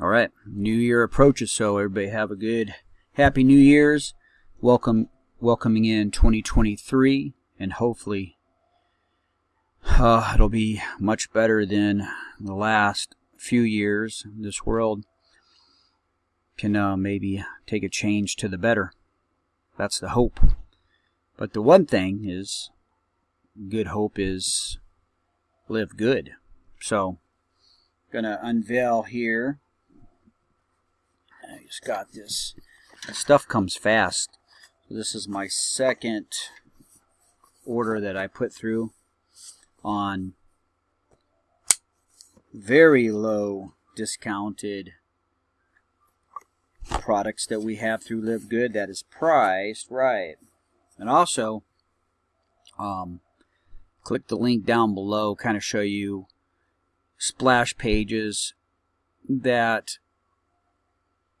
All right, New Year approaches, so everybody have a good, happy New Year's. Welcome, welcoming in 2023, and hopefully, uh, it'll be much better than the last few years. This world can uh, maybe take a change to the better. That's the hope. But the one thing is, good hope is live good. So, gonna unveil here just got this. Stuff comes fast. This is my second order that I put through on very low discounted products that we have through Live Good that is priced right. And also, um, click the link down below, kind of show you splash pages that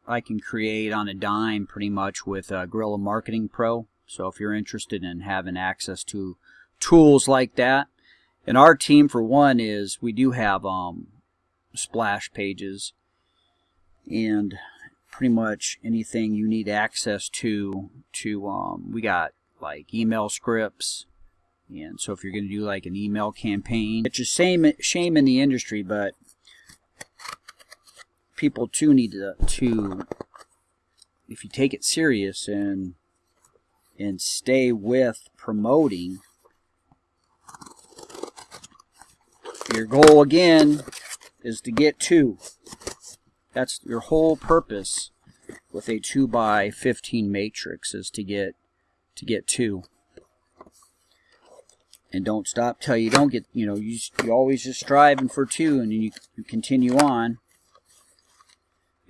I can create on a dime pretty much with uh, Guerrilla Marketing Pro. So if you're interested in having access to tools like that, and our team for one is we do have um, splash pages and pretty much anything you need access to to um, we got like email scripts and so if you're going to do like an email campaign it's a shame shame in the industry but people too need to, to if you take it serious and and stay with promoting your goal again is to get two. That's your whole purpose with a 2 by 15 matrix is to get to get two. And don't stop till you don't get you know you, you always just striving for two and you, you continue on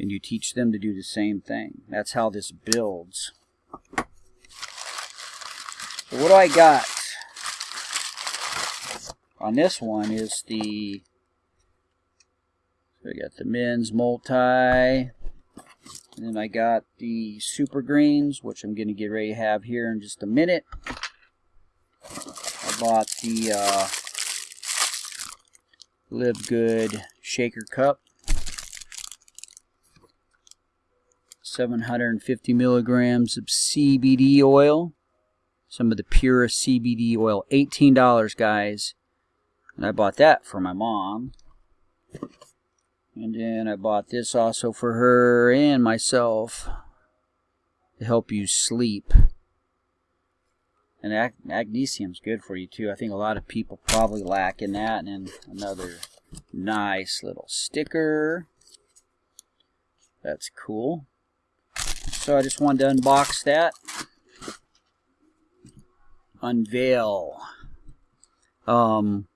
and you teach them to do the same thing. That's how this builds. So what do I got? On this one is the, so I got the men's multi, and then I got the super greens, which I'm going to get ready to have here in just a minute. I bought the uh, Live Good Shaker Cup. 750 milligrams of CBD oil. Some of the purest CBD oil. $18, guys. And I bought that for my mom. And then I bought this also for her and myself to help you sleep. And ag magnesium's good for you too. I think a lot of people probably lack in that. And another nice little sticker. That's cool. So I just wanted to unbox that. Unveil. Um,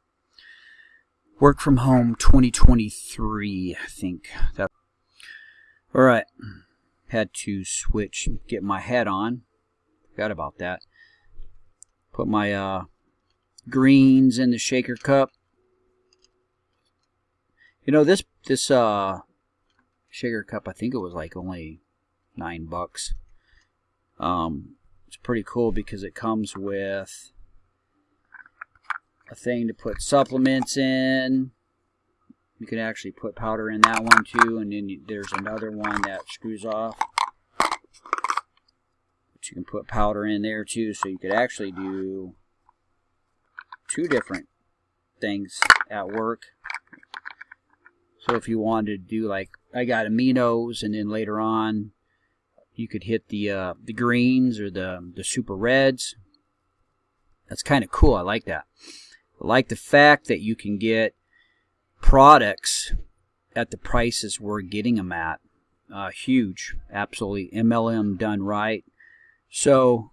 work from home 2023, I think. That. All right. Had to switch, get my hat on. Forgot about that. Put my uh, greens in the shaker cup. You know this this uh shaker cup. I think it was like only nine bucks. Um, it's pretty cool because it comes with a thing to put supplements in. You can actually put powder in that one too, and then you, there's another one that screws off. But you can put powder in there too, so you could actually do two different things at work. So if you wanted to do like, I got aminos, and then later on you could hit the uh, the greens or the the super reds. That's kind of cool. I like that. I like the fact that you can get products at the prices we're getting them at. Uh, huge, absolutely MLM done right. So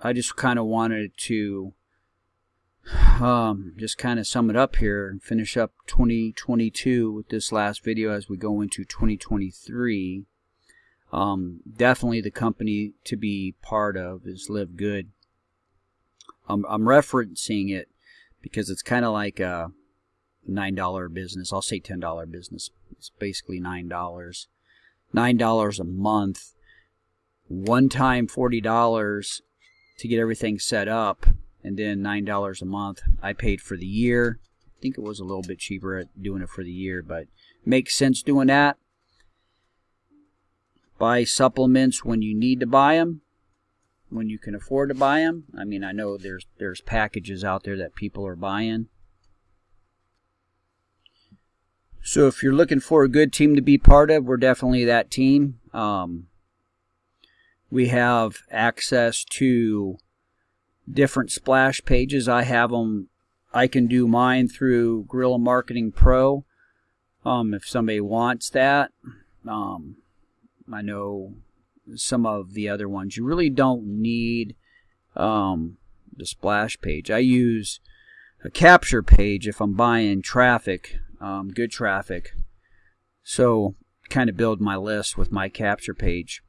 I just kind of wanted to um, just kind of sum it up here and finish up 2022 with this last video as we go into 2023. Um, definitely the company to be part of is Live Good. Um, I'm referencing it because it's kind of like a $9 business. I'll say $10 business. It's basically $9. $9 a month. One time $40 to get everything set up and then $9 a month. I paid for the year. I think it was a little bit cheaper at doing it for the year, but makes sense doing that. Buy supplements when you need to buy them, when you can afford to buy them. I mean, I know there's there's packages out there that people are buying. So if you're looking for a good team to be part of, we're definitely that team. Um, we have access to different splash pages. I have them. I can do mine through Guerrilla Marketing Pro. Um, if somebody wants that, um, I know some of the other ones you really don't need um, the splash page. I use a capture page if I'm buying traffic, um, good traffic. So kind of build my list with my capture page,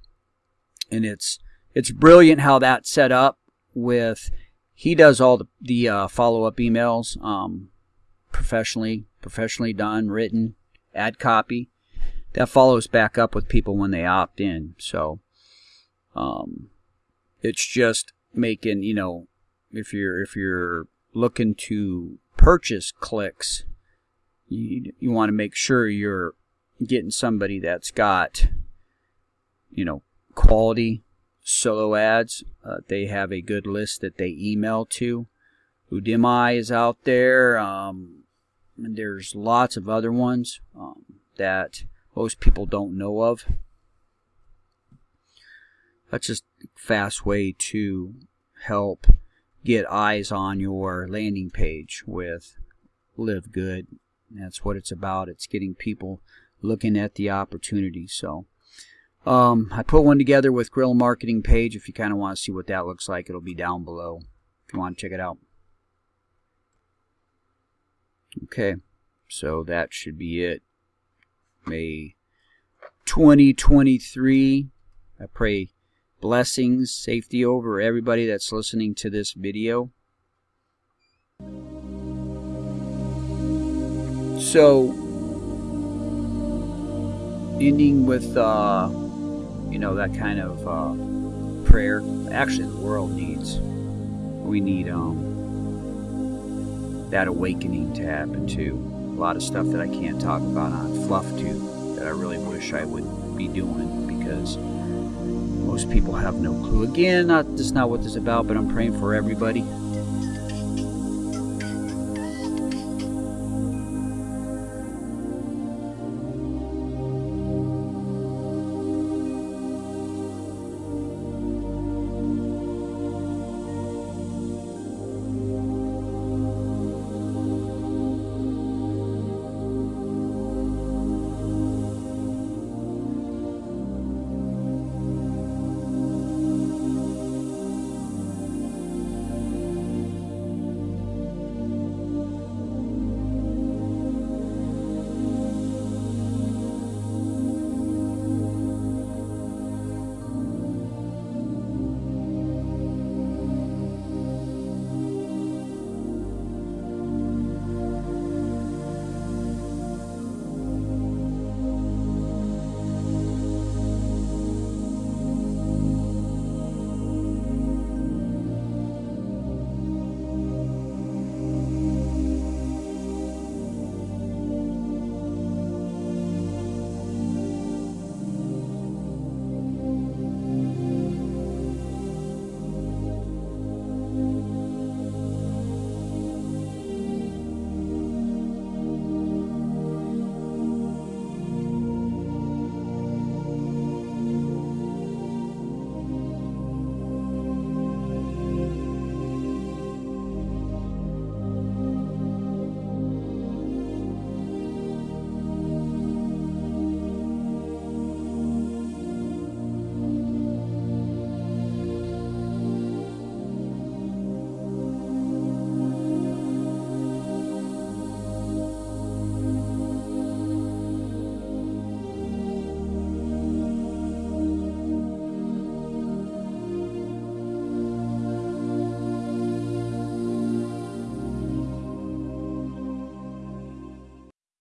and it's it's brilliant how that's set up with he does all the, the uh, follow-up emails um, professionally professionally done written ad copy that follows back up with people when they opt in so um, it's just making you know if you're if you're looking to purchase clicks you, you want to make sure you're getting somebody that's got you know quality solo ads. Uh, they have a good list that they email to. Udimi is out there. Um, and there's lots of other ones um, that most people don't know of. That's just a fast way to help get eyes on your landing page with Live Good. That's what it's about. It's getting people looking at the opportunity. So um, I put one together with Grill Marketing page. If you kind of want to see what that looks like, it'll be down below if you want to check it out. Okay, so that should be it. May 2023. I pray blessings, safety over everybody that's listening to this video. So, ending with uh, you know, that kind of uh, prayer. Actually, the world needs. We need um, that awakening to happen too. Lot of stuff that I can't talk about on FluffTube that I really wish I would be doing because most people have no clue. Again, not, that's not what this is about, but I'm praying for everybody